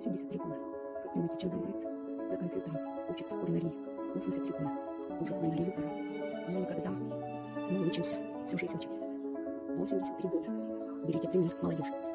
83 куна. Как понимаете, чем занимается? За компьютером. Учится кулинарии. 83 куна. Уже кулинарию пора. Мы никогда не учимся. Всю жизнь учимся. 83 года. Берите пример, молодежь.